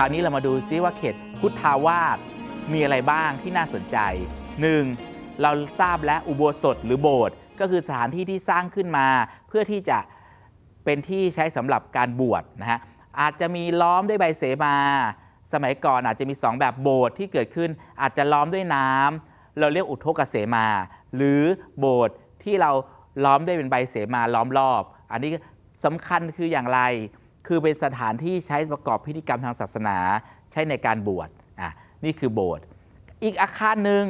ราวนี้เรามาดูซิว่าเขตพุทธาวาสมีอะไรบ้างที่น่าสนใจ 1. เราทราบแล้วอุโบสถหรือโบสถ์ก็คือสถานที่ที่สร้างขึ้นมา เพื่อที่จะเป็นที่ใช้สำหรับการบวชนะฮะอาจจะมีล้อมด้วยใบเสมา สมัยก่อนอาจจะมี 2 แบบโบสถ์ที่เกิดขึ้น อาจจะล้อมด้วยน้ำเราเรียกอุทกเสมา หรือโบสถ์ที่เราล้อมด้วยเป็นใบเสมาล้อมรอบ อันนี้สำคัญคืออย่างไร คือเป็นสถานที่ใช้ประกอบพิธีกรรมทางศาสนาใช้ในการบวชอะนี่คือโบสถ์อีกอาคารหนึ่ง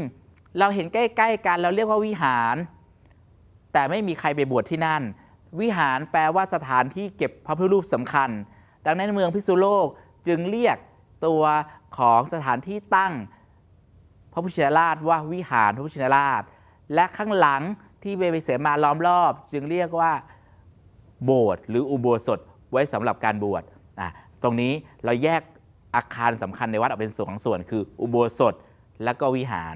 เราเห็นใกล้ๆกันเราเรียกว่าวิหาร แต่ไม่มีใครไปบวชที่นั่น วิหารแปลว่าสถานที่เก็บพระพุทธรูปสำคัญ ดังนั้นเมืองพิษณุโลกจึงเรียกตัวของสถานที่ตั้งพระพุทธชินราชว่าวิหารพระพุทธชินราช และข้างหลังที่เบเบเสมาล้อมรอบ จึงเรียกว่า โบสถ์หรืออุโบสถ ไว้สำหรับการบวชตรงนี้เราแยกอาคารสำคัญในวัดออกเป็นสองส่วน คืออุโบสถและก็วิหาร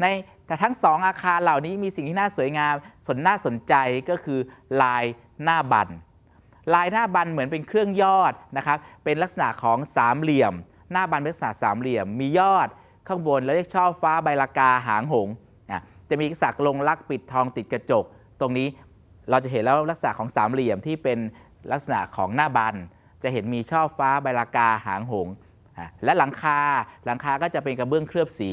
ในแต่ทั้งสองอาคารเหล่านี้มีสิ่งที่น่าสวยงามสนน่าสนใจก็คือลายหน้าบัน ลายหน้าบันเหมือนเป็นเครื่องยอดนะครับเป็นลักษณะของสามเหลี่ยม หน้าบันเป็นลักษณะสามเหลี่ยม มียอดข้างบนแล้วเรียกช่อฟ้าใบลากาหางหงจะมีสักลงลักปิดทองติดกระจก ตรงนี้เราจะเห็นแล้วลักษณะของสามเหลี่ยมที่เป็น ลักษณะของหน้าบัน จะเห็นมีช่อฟ้าใบลากาหางหง และหลังคาหลังคาก็จะเป็นกระเบื้องเคลือบสี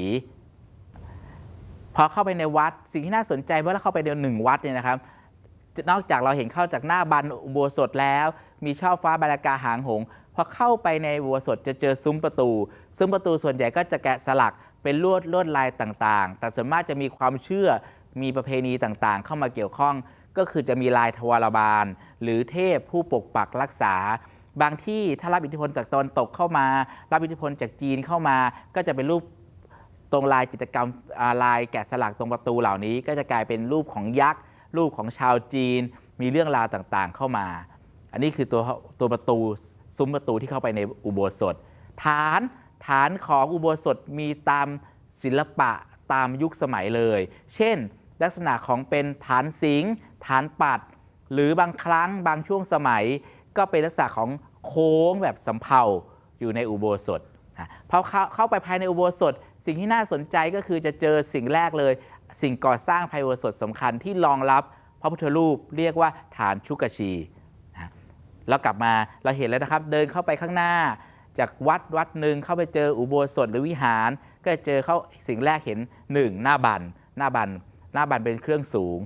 พอเข้าไปในวัดสิ่งที่น่าสนใจเมื่อเราเข้าไปในหนึ่งวัดเนี่ยนะครับนอกจากเราเห็นเข้าจากหน้าบันอุโบสถแล้ว มีช่อฟ้าบารากาหางหงพอเข้าไปในอุโบสถจะเจอซุ้มประตู ซุ้มประตูส่วนใหญ่ก็จะแกะสลักเป็นลวดลวดลายต่างๆ แต่ส่วนมากจะมีความเชื่อมีประเพณีต่างๆ เข้ามาเกี่ยวข้อง ก็คือจะมีลายทวารบาล หรือเทพผู้ปกปักรักษา บางที่ถ้ารับอิทธิพลจากตะวันตกเข้ามา รับอิทธิพลจากจีนเข้ามา ก็จะเป็นรูปตรงลายจิตรกรรมลายแกะสลักตรงประตูเหล่านี้ ก็จะกลายเป็นรูปของยักษ์รูปของชาวจีน มีเรื่องราวต่างๆเข้ามา อันนี้คือตัวตัวประตูซุ้มประตูที่เข้าไปในอุโบสถ ฐานฐานของอุโบสถมีตามศิลปะตามยุคสมัยเลย เช่น ลักษณะของเป็นฐานสิงห์ ฐานปัด หรือบางครั้งบางช่วงสมัย ก็เป็นลักษณะของโค้งแบบสำเภาอยู่ในอุโบสถพอเข้าเข้าไปภายในอุโบสถ สิ่งที่น่าสนใจก็คือจะเจอสิ่งแรกเลย สิ่งก่อสร้างภายในอุโบสถสำคัญที่รองรับพระพุทธรูปเรียกว่าฐานชุกชีนะแล้วกลับมาเราเห็นแล้วนะครับ เดินเข้าไปข้างหน้า จากวัดวัดหนึ่งเข้าไปเจออุโบสถหรือวิหาร ก็จเจอเขาสิ่งแรกเห็นหนึ่งหน้าบันหน้าบันหน้าบันเป็นเครื่องสูง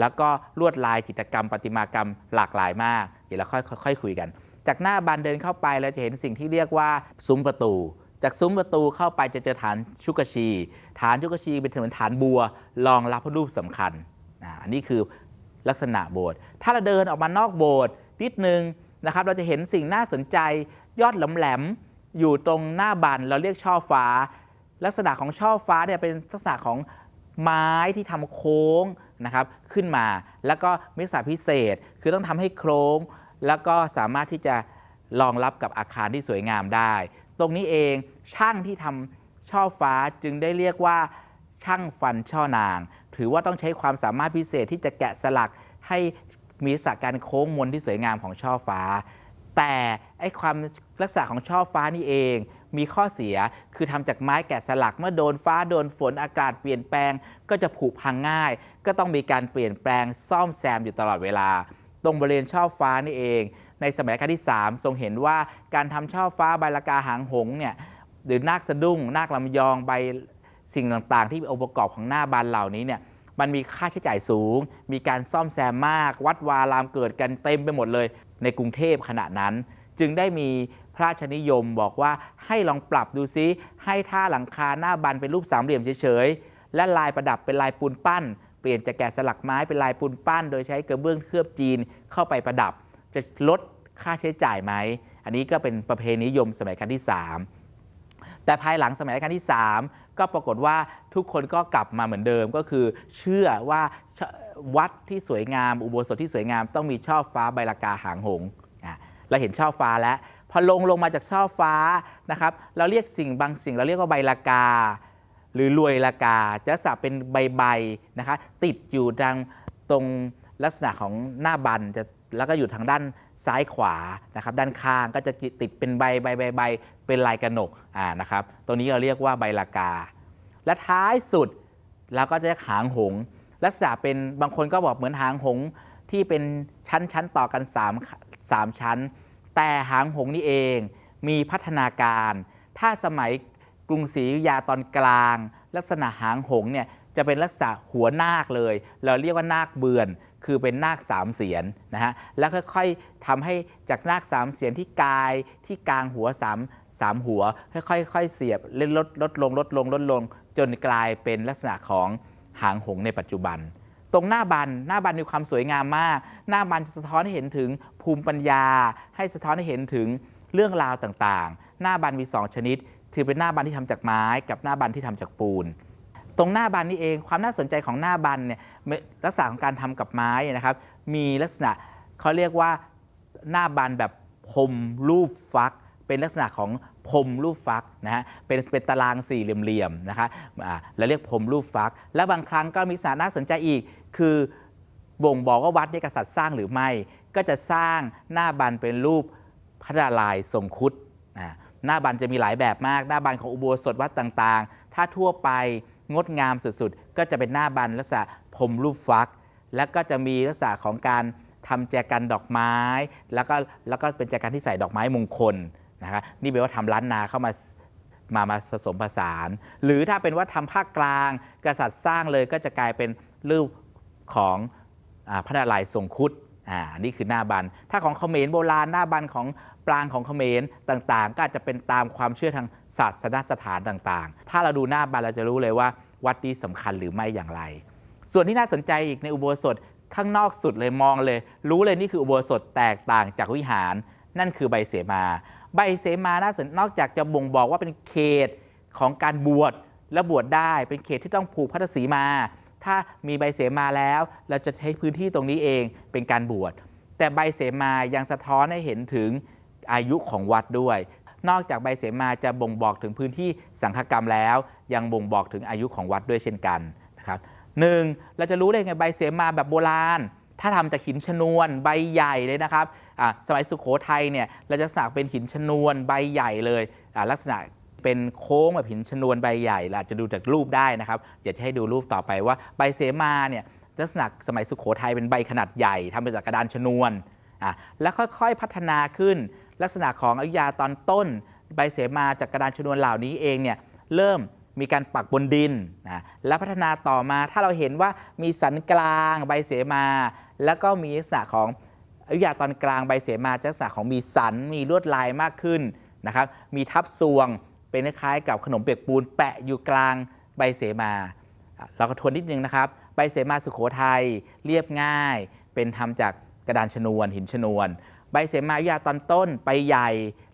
แล้วก็ลวดลายจิตรกรรม ประติมากรรมหลากหลายมาก เดี๋ยวเราค่อยค่อยคุยกัน จากหน้าบันเดินเข้าไปเราจะเห็นสิ่งที่เรียกว่าซุ้มประตู จากซุ้มประตูเข้าไปจะเจอฐานชุกชี ฐานชุกชีเป็นเหมือนฐานบัวรองรับพระรูปสำคัญอันนี้คือลักษณะโบสถ์ถ้าเราเดินออกมานอกโบสถ์นิดนึงนะครับเราจะเห็นสิ่งน่าสนใจยอดแหลมๆอยู่ตรงหน้าบันเราเรียกช่อฟ้า ลักษณะของช่อฟ้าเนี่ยเป็นลักษณะของไม้ที่ทำโค้ง นะครับขึ้นมา แล้วก็มิสาพิเศษคือต้องทำให้โค้งแล้วก็สามารถที่จะรองรับกับอาคารที่สวยงามได้ ตรงนี้เองช่างที่ทำช่อฟ้าจึงได้เรียกว่าช่างฟันช่อนาง ถือว่าต้องใช้ความสามารถพิเศษที่จะแกะสลักให้มีลักษณะการโค้งมนที่สวยงามของช่อฟ้า แต่ไอความลักษณะของช่อฟ้านี่เอง มีข้อเสียคือทำจากไม้แกะสลักเมื่อโดนฟ้าโดนฝนอากาศเปลี่ยนแปลง ก็จะผุพังง่าย ก็ต้องมีการเปลี่ยนแปลงซ่อมแซมอยู่ตลอดเวลา ตรงบริเวณช่อฟ้านี่เอง ในสมัยรัชกาลที่ 3 ทรงเห็นว่าการทำช่อฟ้าใบละกาหางหงเนี่ยหรือนาคสะดุ้งนาคลำยองใบสิ่งต่างๆ ที่เป็นองค์ประกอบของหน้าบานเหล่านี้เนี่ยมันมีค่าใช้จ่ายสูง มีการซ่อมแซมมาก วัดวารามเกิดกันเต็มไปหมดเลย ในกรุงเทพขณะนั้น จึงได้มี พระราชนิยมบอกว่าให้ลองปรับดูซิให้ท่าหลังคาหน้าบันเป็นรูปสามเหลี่ยมเฉยๆ และลายประดับเป็นลายปูนปั้น เปลี่ยนจากแกะสลักไม้เป็นลายปูนปั้น โดยใช้กระเบื้องเคลือบจีนเข้าไปประดับ จะลดค่าใช้จ่ายไหม อันนี้ก็เป็นประเพณีนิยมสมัยรัชกาลที่ 3แต่ภายหลังสมัยรัชกาลที่ 3 ก็ปรากฏว่าทุกคนก็กลับมาเหมือนเดิมก็คือ เชื่อว่าวัดที่สวยงาม อุโบสถที่สวยงาม ต้องมีช่อฟ้าใบลากาหางหงเราเห็นช่อฟ้าแล้ว พอลงลงมาจากช่อฟ้านะครับ เราเรียกสิ่งบางสิ่งเราเรียกว่าใบลากา หรือรวยลากา จะสับเป็นใบๆนะคะติดอยู่ดังตรงลักษณะของหน้าบันจะแล้วก็อยู่ทางด้านซ้ายขวานะครับ ด้านข้างก็จะติดเป็นใบใบใบใบเป็นลายกระหนกอ่านะครับ ตัวนี้เราเรียกว่าใบลากา และท้ายสุดเราก็จะหางหงลักษณะเป็นบางคนก็บอกเหมือนหางหงที่เป็นชั้นชั้นต่อกัน3 3ชั้น แต่หางหงนี่เองมีพัฒนาการ ถ้าสมัยกรุงศรีอยุธยาตอนกลาง ลักษณะหางหงเนี่ยจะเป็นลักษณะหัวนาคเลย เราเรียกว่านาคเบือน คือเป็นนาคสามเสียนนะฮะแล้วค่อยๆทำให้จากนาคสามเสียนที่กายที่กลางหัวสามสามหัว ค่อยๆเสียบเล่นลดลดลงลดลงลดลง จนกลายเป็นลักษณะของหางหงในปัจจุบัน ตรงหน้าบันหน้าบันมีความสวยงามมาก หน้าบันจะสะท้อนให้เห็นถึงภูมิปัญญา ให้สะท้อนให้เห็นถึงเรื่องราวต่างๆ หน้าบันมี 2 ชนิดคือเป็นหน้าบันที่ทำจากไม้ กับหน้าบันที่ทำจากปูน ตรงหน้าบันนี่เองความน่าสนใจของหน้าบันเนี่ยลักษณะของการทำกับไม้นะครับ มีลักษณะเขาเรียกว่าหน้าบันแบบพรมรูปฟัก เป็นลักษณะของ พรมรูปฟักนะฮะเป็นเป็นตารางสี่เหลี่ยมๆนะคะอ่าเราเรียกพรมรูปฟัก และบางครั้งก็มีสาระน่าสนใจอีก คือบ่งบอกว่าวัดนี้กษัตริย์สร้างหรือไม่ ก็จะสร้างหน้าบันเป็นรูปพระนารายทรงคุดอ่าหน้าบันจะมีหลายแบบมาก หน้าบันของอุโบสถวัดต่างๆ ถ้าทั่วไปงดงามสุดๆ ก็จะเป็นหน้าบันลักษณะพรมรูปฟัก แล้วก็จะมีลักษณะของการทำแจกันดอกไม้ แล้วก็แล้วก็เป็นแจกันที่ใส่ดอกไม้มงคล นะคะนี่แปลว่าทำล้านนาเข้ามามามาผสมผสาน หรือถ้าเป็นว่าทำภาคกลาง กษัตริย์สร้างเลยก็จะกลายเป็นรูปของอพระนารายณ์ทรงคุดอ่านี่คือหน้าบัน ถ้าของเขมรโบราณหน้าบันของปรางของเขมรต่างๆ ก็อาจจะเป็นตามความเชื่อทางศาสนสถานต่างๆ ถ้าเราดูหน้าบันเราจะรู้เลยว่า วัดนี้สำคัญหรือไม่อย่างไร ส่วนที่น่าสนใจอีกในอุโบสถข้างนอกสุดเลยมองเลย รู้เลยนี่คืออุโบสถแตกต่างจากวิหาร นั่นคือใบเสมา ใบเสมาน่าสนนอกจากจะบ่งบอกว่าเป็นเขตของการบวชและบวชได้เป็นเขตที่ต้องผูกพัทธสีมา ถ้ามีใบเสมาแล้ว เราจะใช้พื้นที่ตรงนี้เองเป็นการบวชแต่ใบเสมายังสะท้อนให้เห็นถึงอายุของวัดด้วย นอกจากใบเสมาจะบ่งบอกถึงพื้นที่สังฆกรรมแล้ว ยังบ่งบอกถึงอายุของวัดด้วยเช่นกันนะครับหนึ่งเราจะรู้ได้ไงใบเสมาแบบโบราณ ถ้าทำจากหินชนวนใบใหญ่เลยนะครับสมัยสุขโขทัยเนี่ยเราจะสักเป็นหินชนวนใบใหญ่เลยลักษณะเป็นโค้งแบบหินชนวนใบใหญ่เราอาจจะดูจากรูปได้นะครับเดี๋ยวจะให้ดูรูปต่อไปว่าใบเสมาเนี่ยลักษณะสมัยสุขโขทัยเป็นใบขนาดใหญ่ทำมาจากกระดานชนวนอะแล้วค่อยๆพัฒนาขึ้น ลักษณะของอยุยาตอนต้น ใบเสมาจากกระดานชนวนเหล่านี้เองเนี่ยเริ่มมีการปักบนดินนะและพัฒนาต่อมาถ้าเราเห็นว่ามีสันกลางใบเสมา แล้วก็มีลักษณะของอยุธยาตอนกลางใบเสมาจะลักษณะของมีสัน มีลวดลายมากขึ้นนะครับมีทับซวงเป็นคล้ายกับขนมเปียกปูน แปะอยู่กลางใบเสมา เราก็ทวนนิดนึงนะครับใบเสมาสุโขทัยเรียบง่าย เป็นทำจากกระดานชนวน หินชนวน ใบเสมาอยุธยาตอนต้นใบใหญ่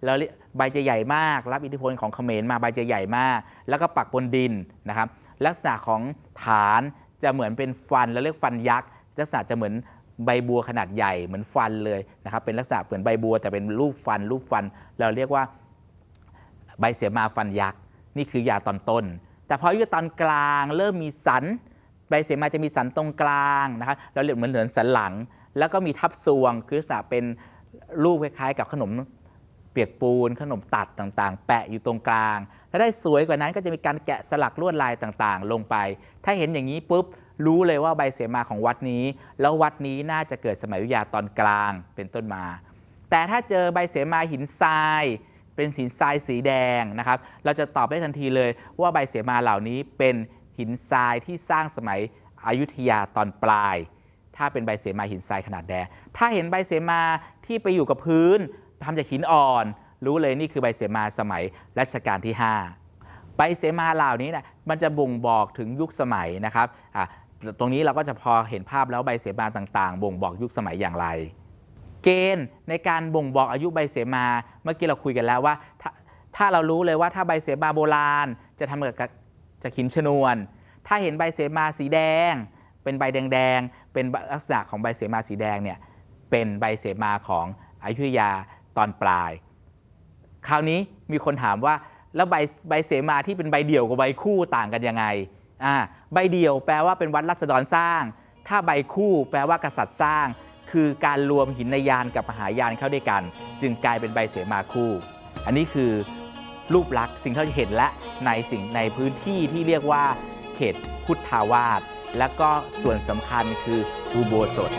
แล้วใบจะใหญ่มาก รับอิทธิพลของเขมรมาใบจะใหญ่มาก แล้วก็ปักบนดินนะครับลักษณะของฐานจะเหมือนเป็นฟันแล้วเรียกฟันยักษ์ ลักษณะจะเหมือนใบบัวขนาดใหญ่เหมือนฟันเลยนะครับเป็นลักษณะเหมือนใบบัวแต่เป็นรูปฟัน รูปฟัน เราเรียกว่าใบเสียมาฟันยักษ์นี่คือยาตอนต้น แต่พออยุตอนกลางเริ่มมีสัน ใบเสียมาจะมีสันตรงกลางนะครับเราเรียกเหมือนเหมือนสันหลัง แล้วก็มีทับซวง คือลักษณะเป็นรูปคล้ายๆ กับขนมเปียกปูนขนมตัดต่างๆ แปะอยู่ตรงกลาง และได้สวยกว่านั้นก็จะมีการแกะสลักลวดลายต่างๆ ลงไป ถ้าเห็นอย่างนี้ปุ๊บ รู้เลยว่าใบเสมาของวัดนี้ แล้ววัดนี้น่าจะเกิดสมัยอยุธยาตอนกลางเป็นต้นมา แต่ถ้าเจอใบเสมาหินทราย เป็นหินทรายสีแดงนะครับ เราจะตอบได้ทันทีเลยว่าใบเสมาเหล่านี้เป็นหินทรายที่สร้างสมัยอยุธยาตอนปลาย ถ้าเป็นใบเสมาหินทรายขนาดแดง ถ้าเห็นใบเสมาที่ไปอยู่กับพื้นทำจากหินอ่อน รู้เลยนี่คือใบเสมาสมัยรัชกาลที่ 5 ใบเสมาเหล่านี้นะมันจะบ่งบอกถึงยุคสมัยนะครับตรงนี้เราก็จะพอเห็นภาพแล้วใบเสมาต่างๆ บ่งบอกยุคสมัยอย่างไร เกณฑ์ในการบ่งบอกอายุใบเสมา เมื่อกี้เราคุยกันแล้วว่า ถ้าถาเรารู้เลยว่าถ้าใบเสมาโบราณ จะทำจากจากหินชนวน ถ้าเห็นใบเสมาสีแดง เป็นใบแดงๆ เป็นลักษณะของใบเสมาสีแดงเนี่ยเป็นใบเสมาของอยุธยาตอนปลาย คราวนี้มีคนถามว่า แล้วใบใบเสมาที่เป็นใบเดี่ยวกับใบคู่ต่างกันยังไงอ่าใบเดี่ยวแปลว่าเป็นวัดรัศดรสร้าง ถ้าใบคู่แปลว่ากษัตริย์สร้าง คือการรวมหินยานกับมหายานเข้าด้วยกัน จึงกลายเป็นใบเสมาคู่ อันนี้คือรูปลักษณ์สิ่งที่เราจะเห็นและในสิ่งในพื้นที่ที่เรียกว่า เขตพุทธาวาสและก็ส่วนสำคัญคืออุโบสถ